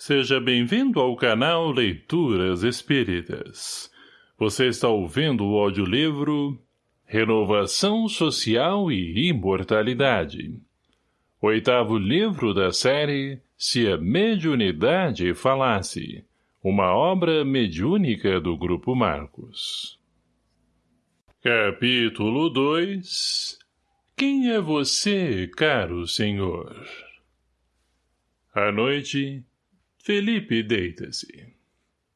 Seja bem-vindo ao canal Leituras Espíritas. Você está ouvindo o audiolivro Renovação Social e Imortalidade. Oitavo livro da série Se a Mediunidade Falasse. Uma obra mediúnica do Grupo Marcos. Capítulo 2 Quem é você, caro senhor? À noite, Felipe deita-se.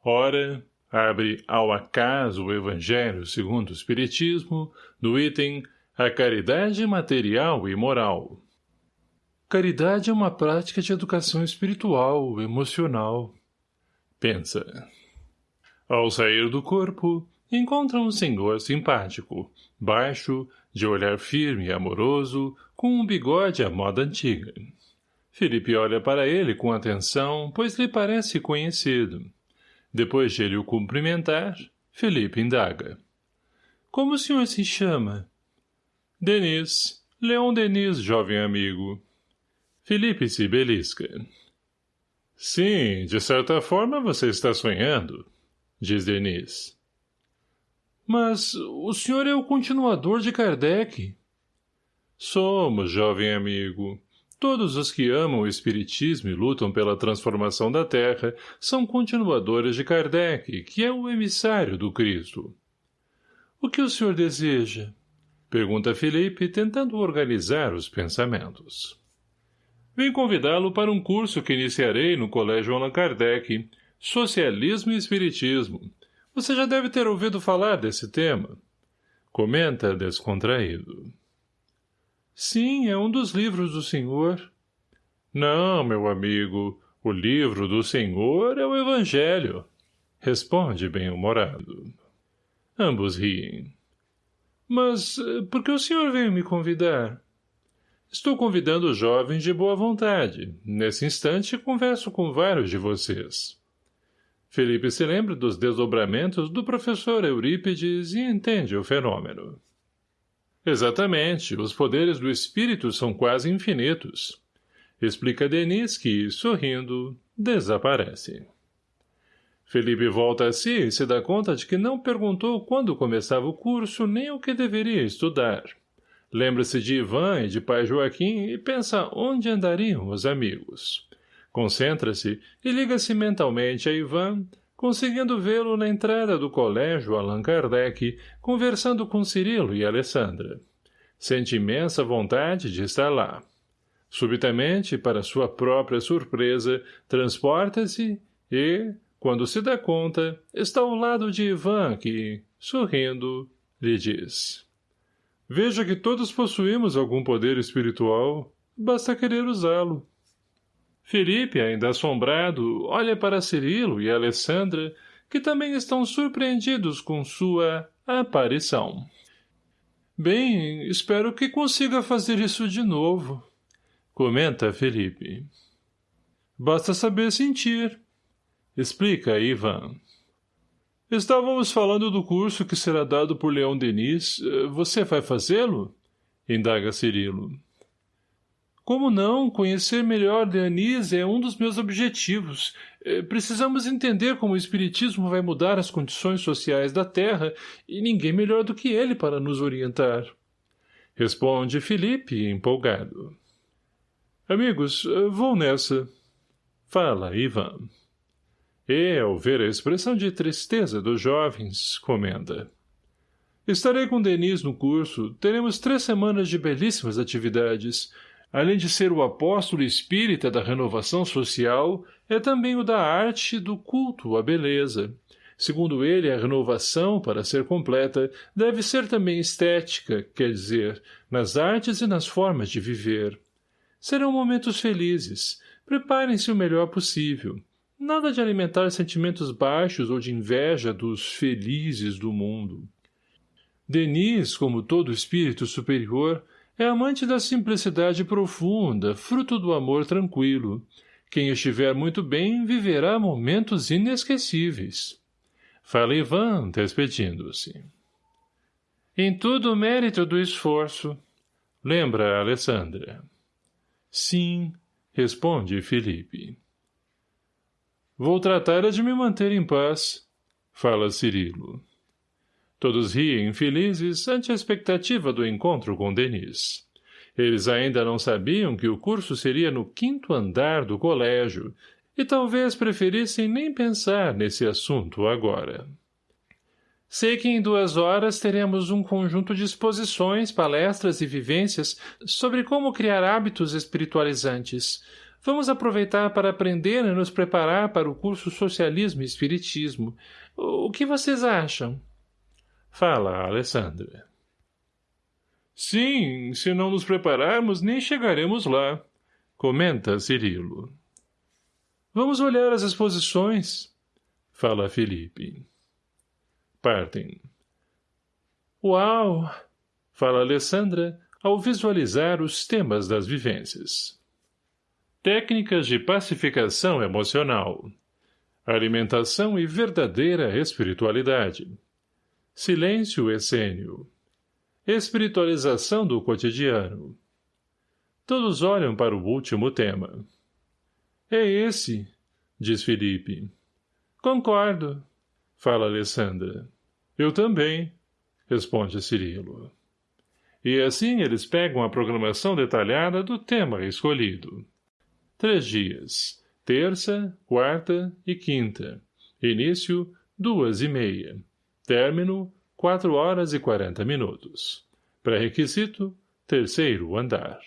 Ora, abre ao acaso o Evangelho segundo o Espiritismo, no item A Caridade Material e Moral. Caridade é uma prática de educação espiritual, emocional. Pensa. Ao sair do corpo, encontra um senhor simpático, baixo, de olhar firme e amoroso, com um bigode à moda antiga. Felipe olha para ele com atenção, pois lhe parece conhecido. Depois de ele o cumprimentar, Felipe indaga. Como o senhor se chama? Denis. Leon Denis, jovem amigo. Felipe se belisca. Sim, de certa forma você está sonhando, diz Denis. Mas o senhor é o continuador de Kardec. Somos, jovem amigo. Todos os que amam o Espiritismo e lutam pela transformação da Terra são continuadores de Kardec, que é o emissário do Cristo. O que o senhor deseja? Pergunta Felipe, tentando organizar os pensamentos. Vim convidá-lo para um curso que iniciarei no Colégio Allan Kardec, Socialismo e Espiritismo. Você já deve ter ouvido falar desse tema. Comenta descontraído. Sim, é um dos livros do senhor. Não, meu amigo, o livro do senhor é o Evangelho. Responde bem-humorado. Ambos riem. Mas eh, por que o senhor veio me convidar? Estou convidando os jovens de boa vontade. Nesse instante, converso com vários de vocês. Felipe se lembra dos desdobramentos do professor Eurípides e entende o fenômeno. Exatamente, os poderes do espírito são quase infinitos. Explica Denis que, sorrindo, desaparece. Felipe volta a si e se dá conta de que não perguntou quando começava o curso nem o que deveria estudar. Lembra-se de Ivan e de pai Joaquim e pensa onde andariam os amigos. Concentra-se e liga-se mentalmente a Ivan, conseguindo vê-lo na entrada do colégio Allan Kardec, conversando com Cirilo e Alessandra. Sente imensa vontade de estar lá. Subitamente, para sua própria surpresa, transporta-se e, quando se dá conta, está ao lado de Ivan que, sorrindo, lhe diz. Veja que todos possuímos algum poder espiritual, basta querer usá-lo. Felipe, ainda assombrado, olha para Cirilo e Alessandra, que também estão surpreendidos com sua aparição. Bem, espero que consiga fazer isso de novo, comenta Felipe. Basta saber sentir, explica Ivan. Estávamos falando do curso que será dado por Leão Denis. Você vai fazê-lo? Indaga Cirilo. Como não? Conhecer melhor Deanise é um dos meus objetivos. É, precisamos entender como o Espiritismo vai mudar as condições sociais da Terra e ninguém melhor do que ele para nos orientar. Responde Felipe, empolgado. Amigos, vou nessa. Fala, Ivan. E, ao ver a expressão de tristeza dos jovens, comenta. Estarei com Denis no curso. Teremos três semanas de belíssimas atividades. Além de ser o apóstolo espírita da renovação social, é também o da arte do culto à beleza. Segundo ele, a renovação, para ser completa, deve ser também estética, quer dizer, nas artes e nas formas de viver. Serão momentos felizes. Preparem-se o melhor possível. Nada de alimentar sentimentos baixos ou de inveja dos felizes do mundo. Denis, como todo espírito superior, é amante da simplicidade profunda, fruto do amor tranquilo. Quem estiver muito bem viverá momentos inesquecíveis. Fala Ivan, despedindo-se. Em tudo o mérito do esforço. Lembra, Alessandra. Sim, responde Felipe. Vou tratar de me manter em paz, fala Cirilo. Todos riem felizes ante a expectativa do encontro com Denis. Eles ainda não sabiam que o curso seria no quinto andar do colégio e talvez preferissem nem pensar nesse assunto agora. Sei que em duas horas teremos um conjunto de exposições, palestras e vivências sobre como criar hábitos espiritualizantes. Vamos aproveitar para aprender e nos preparar para o curso Socialismo e Espiritismo. O que vocês acham? Fala, Alessandra. Sim, se não nos prepararmos, nem chegaremos lá, comenta Cirilo. Vamos olhar as exposições, fala Felipe. Partem. Uau! fala Alessandra ao visualizar os temas das vivências. Técnicas de pacificação emocional. Alimentação e verdadeira espiritualidade. Silêncio essênio. Espiritualização do cotidiano. Todos olham para o último tema. É esse, diz Felipe. Concordo, fala Alessandra. Eu também, responde Cirilo. E assim eles pegam a programação detalhada do tema escolhido. Três dias. Terça, quarta e quinta. Início, duas e meia. Término, quatro horas e quarenta minutos. Pré-requisito, terceiro andar.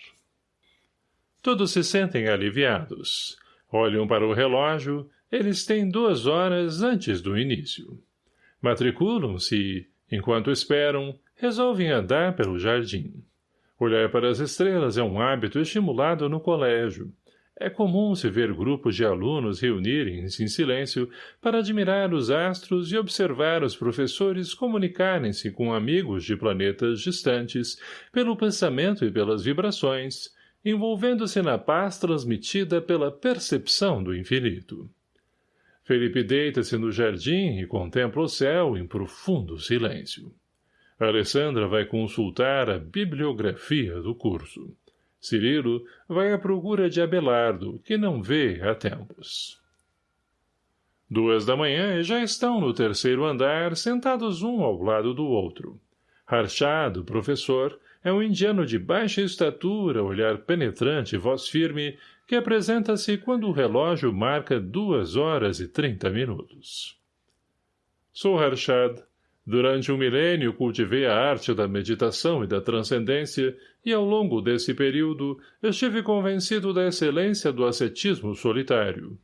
Todos se sentem aliviados. Olham para o relógio, eles têm duas horas antes do início. Matriculam-se e, enquanto esperam, resolvem andar pelo jardim. Olhar para as estrelas é um hábito estimulado no colégio, é comum se ver grupos de alunos reunirem-se em silêncio para admirar os astros e observar os professores comunicarem-se com amigos de planetas distantes pelo pensamento e pelas vibrações, envolvendo-se na paz transmitida pela percepção do infinito. Felipe deita-se no jardim e contempla o céu em profundo silêncio. Alessandra vai consultar a bibliografia do curso. Cirilo vai à procura de Abelardo, que não vê há tempos. Duas da manhã já estão no terceiro andar, sentados um ao lado do outro. Harchado, professor, é um indiano de baixa estatura, olhar penetrante e voz firme, que apresenta-se quando o relógio marca duas horas e trinta minutos. Sou Harshad, Durante um milênio cultivei a arte da meditação e da transcendência e ao longo desse período estive convencido da excelência do ascetismo solitário.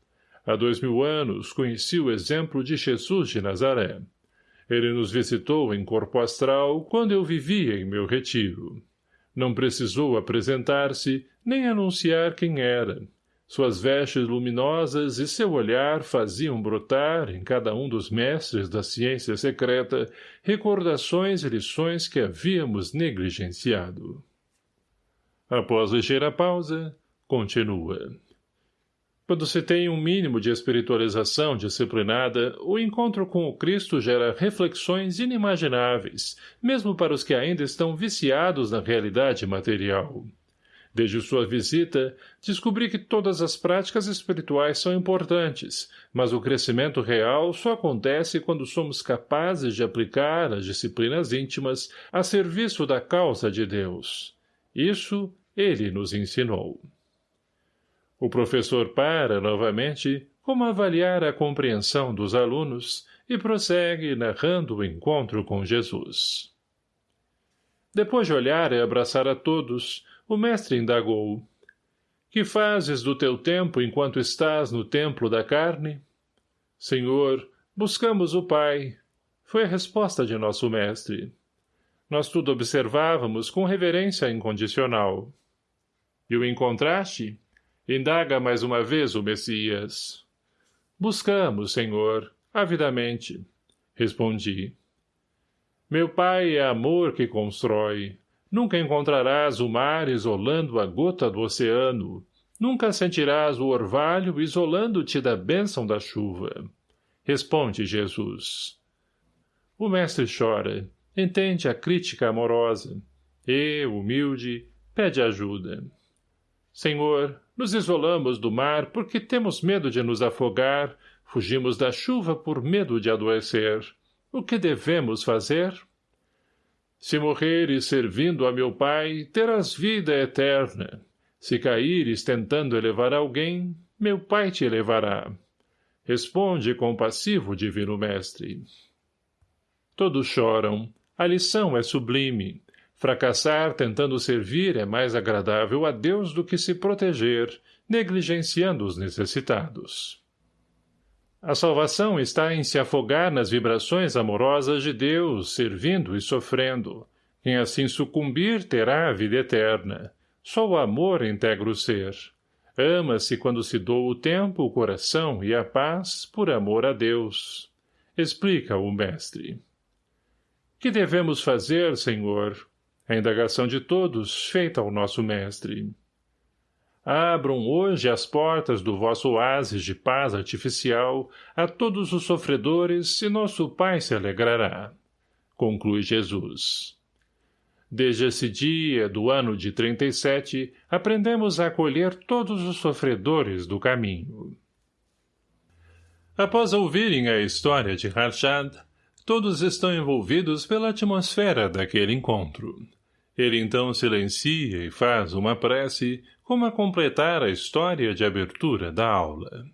Há dois mil anos conheci o exemplo de Jesus de Nazaré. Ele nos visitou em corpo astral quando eu vivia em meu retiro. Não precisou apresentar-se nem anunciar quem era. Suas vestes luminosas e seu olhar faziam brotar, em cada um dos mestres da ciência secreta, recordações e lições que havíamos negligenciado. Após ligeira pausa, continua. Quando se tem um mínimo de espiritualização disciplinada, o encontro com o Cristo gera reflexões inimagináveis, mesmo para os que ainda estão viciados na realidade material. Desde sua visita, descobri que todas as práticas espirituais são importantes, mas o crescimento real só acontece quando somos capazes de aplicar as disciplinas íntimas a serviço da causa de Deus. Isso ele nos ensinou. O professor para, novamente, como avaliar a compreensão dos alunos e prossegue narrando o encontro com Jesus. Depois de olhar e abraçar a todos, o mestre indagou. Que fazes do teu tempo enquanto estás no templo da carne? Senhor, buscamos o Pai. Foi a resposta de nosso mestre. Nós tudo observávamos com reverência incondicional. E o encontraste? Indaga mais uma vez o Messias. Buscamos, Senhor, avidamente. Respondi. Meu Pai é amor que constrói. Nunca encontrarás o mar isolando a gota do oceano. Nunca sentirás o orvalho isolando-te da bênção da chuva. Responde, Jesus. O mestre chora, entende a crítica amorosa, e, humilde, pede ajuda. Senhor, nos isolamos do mar porque temos medo de nos afogar, Fugimos da chuva por medo de adoecer. O que devemos fazer? Se morreres servindo a meu pai, terás vida eterna. Se caíres tentando elevar alguém, meu pai te elevará. Responde compassivo, divino mestre. Todos choram. A lição é sublime. Fracassar tentando servir é mais agradável a Deus do que se proteger, negligenciando os necessitados. A salvação está em se afogar nas vibrações amorosas de Deus, servindo e sofrendo. Quem assim sucumbir terá a vida eterna. Só o amor integra o ser. Ama-se quando se doa o tempo, o coração e a paz por amor a Deus. Explica o mestre. Que devemos fazer, Senhor? A indagação de todos, feita ao nosso mestre. Abram hoje as portas do vosso oásis de paz artificial a todos os sofredores e nosso Pai se alegrará. Conclui Jesus. Desde esse dia do ano de 37, aprendemos a acolher todos os sofredores do caminho. Após ouvirem a história de Harshad, todos estão envolvidos pela atmosfera daquele encontro. Ele então silencia e faz uma prece como a completar a história de abertura da aula.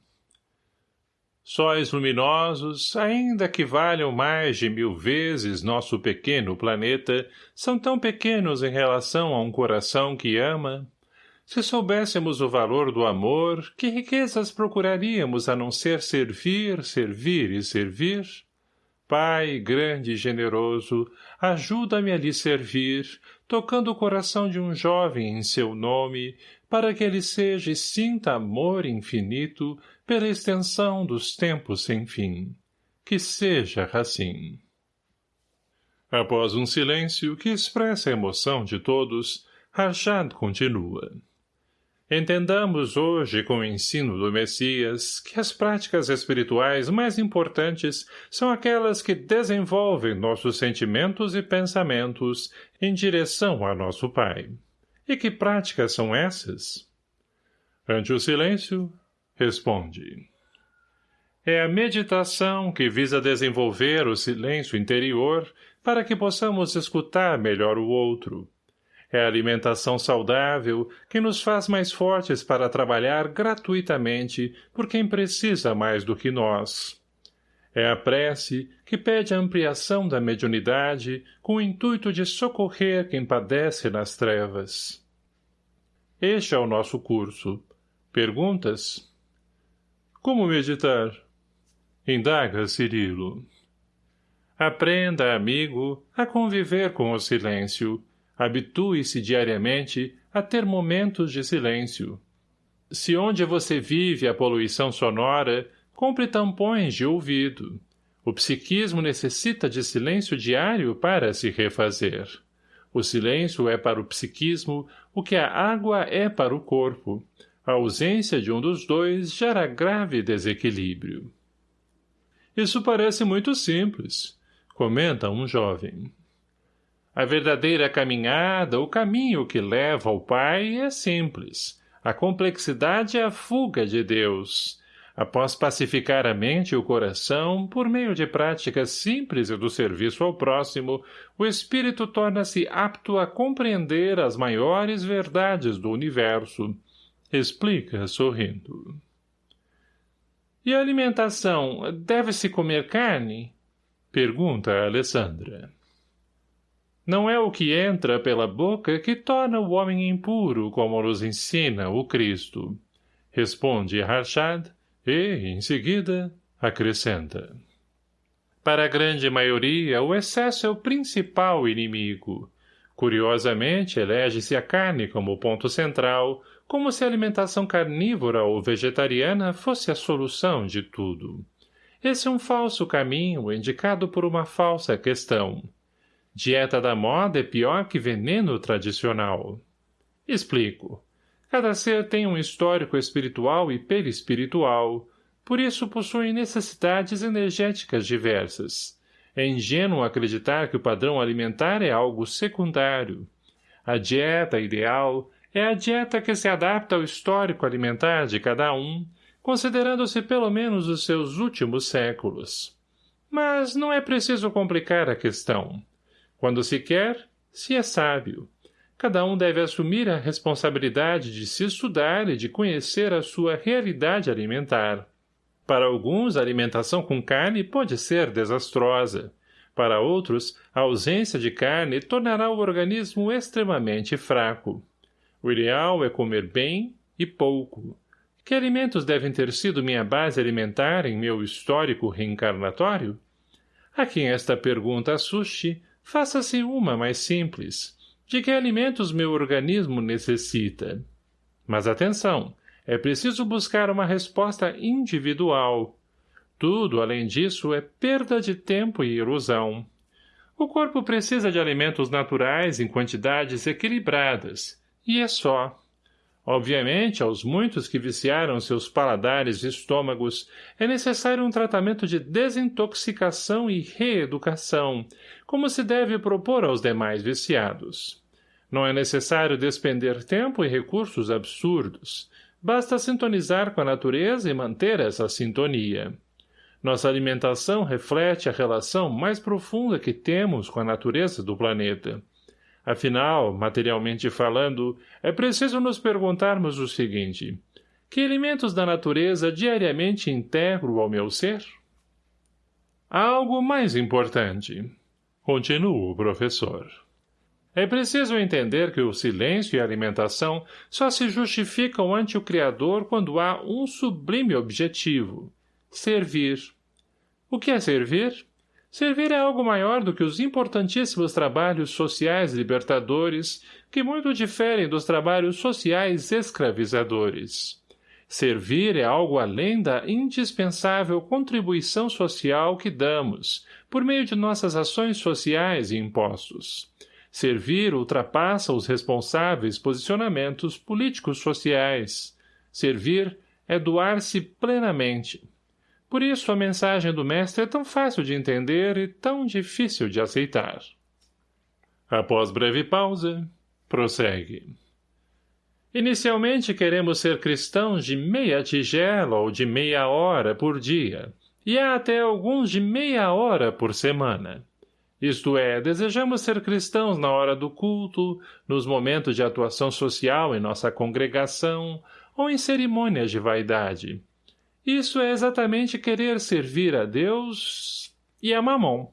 Sóis luminosos, ainda que valham mais de mil vezes nosso pequeno planeta, são tão pequenos em relação a um coração que ama. Se soubéssemos o valor do amor, que riquezas procuraríamos a não ser servir, servir e servir? Pai grande e generoso, ajuda-me a lhe servir, tocando o coração de um jovem em seu nome, para que ele seja e sinta amor infinito pela extensão dos tempos sem fim. Que seja assim. Após um silêncio que expressa a emoção de todos, Rajad continua. Entendamos hoje com o ensino do Messias que as práticas espirituais mais importantes são aquelas que desenvolvem nossos sentimentos e pensamentos em direção a nosso Pai. E que práticas são essas? Ante o silêncio, responde. É a meditação que visa desenvolver o silêncio interior para que possamos escutar melhor o outro, é a alimentação saudável que nos faz mais fortes para trabalhar gratuitamente por quem precisa mais do que nós. É a prece que pede a ampliação da mediunidade com o intuito de socorrer quem padece nas trevas. Este é o nosso curso. Perguntas? Como meditar? Indaga Cirilo. Aprenda, amigo, a conviver com o silêncio, Habitue-se diariamente a ter momentos de silêncio. Se onde você vive a poluição sonora, compre tampões de ouvido. O psiquismo necessita de silêncio diário para se refazer. O silêncio é para o psiquismo o que a água é para o corpo. A ausência de um dos dois gera grave desequilíbrio. Isso parece muito simples, comenta um jovem. A verdadeira caminhada, o caminho que leva ao Pai é simples. A complexidade é a fuga de Deus. Após pacificar a mente e o coração, por meio de práticas simples e do serviço ao próximo, o espírito torna-se apto a compreender as maiores verdades do universo. Explica, sorrindo. E a alimentação? Deve-se comer carne? Pergunta Alessandra. Não é o que entra pela boca que torna o homem impuro, como nos ensina o Cristo. Responde Harshad e, em seguida, acrescenta. Para a grande maioria, o excesso é o principal inimigo. Curiosamente, elege-se a carne como ponto central, como se a alimentação carnívora ou vegetariana fosse a solução de tudo. Esse é um falso caminho indicado por uma falsa questão. Dieta da moda é pior que veneno tradicional. Explico. Cada ser tem um histórico espiritual e perispiritual, por isso possui necessidades energéticas diversas. É ingênuo acreditar que o padrão alimentar é algo secundário. A dieta ideal é a dieta que se adapta ao histórico alimentar de cada um, considerando-se pelo menos os seus últimos séculos. Mas não é preciso complicar a questão. Quando se quer, se é sábio. Cada um deve assumir a responsabilidade de se estudar e de conhecer a sua realidade alimentar. Para alguns, a alimentação com carne pode ser desastrosa. Para outros, a ausência de carne tornará o organismo extremamente fraco. O ideal é comer bem e pouco. Que alimentos devem ter sido minha base alimentar em meu histórico reencarnatório? A quem esta pergunta assuste, faça-se uma mais simples. De que alimentos meu organismo necessita? Mas atenção, é preciso buscar uma resposta individual. Tudo, além disso, é perda de tempo e ilusão. O corpo precisa de alimentos naturais em quantidades equilibradas, e é só. Obviamente, aos muitos que viciaram seus paladares e estômagos, é necessário um tratamento de desintoxicação e reeducação, como se deve propor aos demais viciados. Não é necessário despender tempo e recursos absurdos. Basta sintonizar com a natureza e manter essa sintonia. Nossa alimentação reflete a relação mais profunda que temos com a natureza do planeta. Afinal, materialmente falando, é preciso nos perguntarmos o seguinte. Que elementos da natureza diariamente integro ao meu ser? Há algo mais importante. Continua o professor. É preciso entender que o silêncio e a alimentação só se justificam ante o Criador quando há um sublime objetivo. Servir. O que é servir? Servir é algo maior do que os importantíssimos trabalhos sociais libertadores, que muito diferem dos trabalhos sociais escravizadores. Servir é algo além da indispensável contribuição social que damos, por meio de nossas ações sociais e impostos. Servir ultrapassa os responsáveis posicionamentos políticos sociais. Servir é doar-se plenamente, por isso a mensagem do mestre é tão fácil de entender e tão difícil de aceitar. Após breve pausa, prossegue. Inicialmente queremos ser cristãos de meia tigela ou de meia hora por dia, e há até alguns de meia hora por semana. Isto é, desejamos ser cristãos na hora do culto, nos momentos de atuação social em nossa congregação, ou em cerimônias de vaidade, isso é exatamente querer servir a Deus e a Mamon.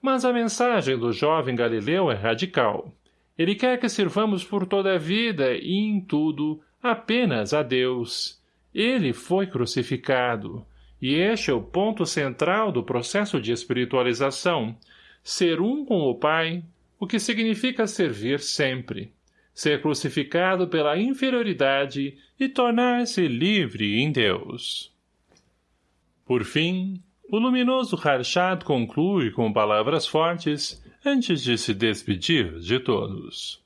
Mas a mensagem do jovem Galileu é radical. Ele quer que sirvamos por toda a vida e em tudo apenas a Deus. Ele foi crucificado. E este é o ponto central do processo de espiritualização. Ser um com o Pai, o que significa servir sempre. Ser crucificado pela inferioridade e tornar-se livre em Deus. Por fim, o luminoso Harshad conclui com palavras fortes antes de se despedir de todos.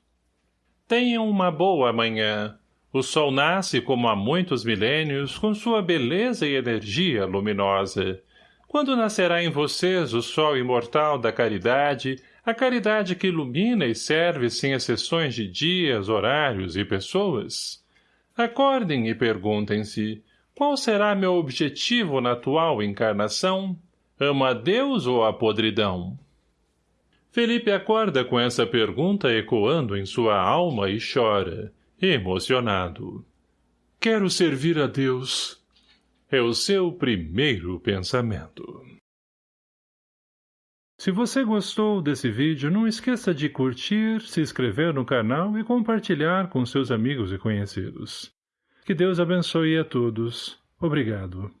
Tenham uma boa manhã. O sol nasce como há muitos milênios com sua beleza e energia luminosa. Quando nascerá em vocês o sol imortal da caridade, a caridade que ilumina e serve sem exceções de dias, horários e pessoas? Acordem e perguntem-se, qual será meu objetivo na atual encarnação? Ama a Deus ou a podridão? Felipe acorda com essa pergunta ecoando em sua alma e chora, emocionado. Quero servir a Deus. É o seu primeiro pensamento. Se você gostou desse vídeo, não esqueça de curtir, se inscrever no canal e compartilhar com seus amigos e conhecidos. Que Deus abençoe a todos. Obrigado.